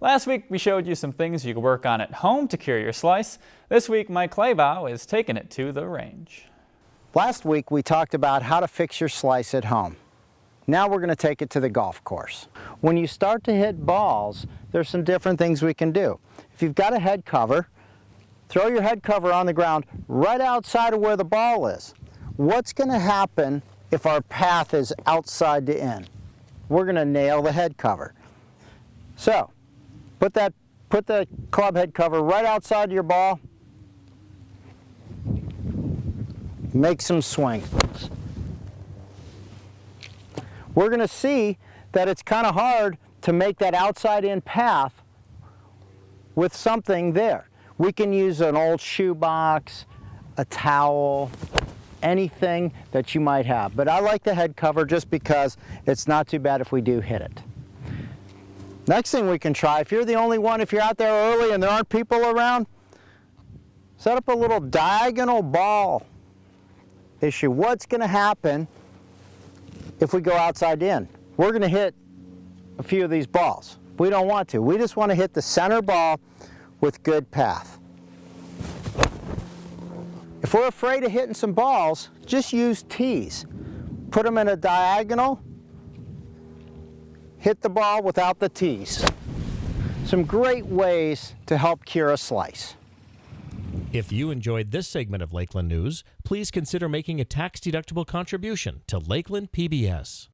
Last week we showed you some things you could work on at home to cure your slice. This week Mike Claybaugh is taking it to the range. Last week we talked about how to fix your slice at home. Now we're going to take it to the golf course. When you start to hit balls, there's some different things we can do. If you've got a head cover, throw your head cover on the ground right outside of where the ball is. What's going to happen if our path is outside to in? We're going to nail the head cover. So, put that put the club head cover right outside your ball. Make some swings. We're going to see that it's kind of hard to make that outside in path with something there. We can use an old shoebox, a towel, anything that you might have. But I like the head cover just because it's not too bad if we do hit it. Next thing we can try, if you're the only one, if you're out there early and there aren't people around, set up a little diagonal ball issue. What's going to happen if we go outside in? We're going to hit a few of these balls. We don't want to. We just want to hit the center ball with good path. If we're afraid of hitting some balls, just use tees. Put them in a diagonal, hit the ball without the tees. Some great ways to help cure a slice. If you enjoyed this segment of Lakeland News, please consider making a tax-deductible contribution to Lakeland PBS.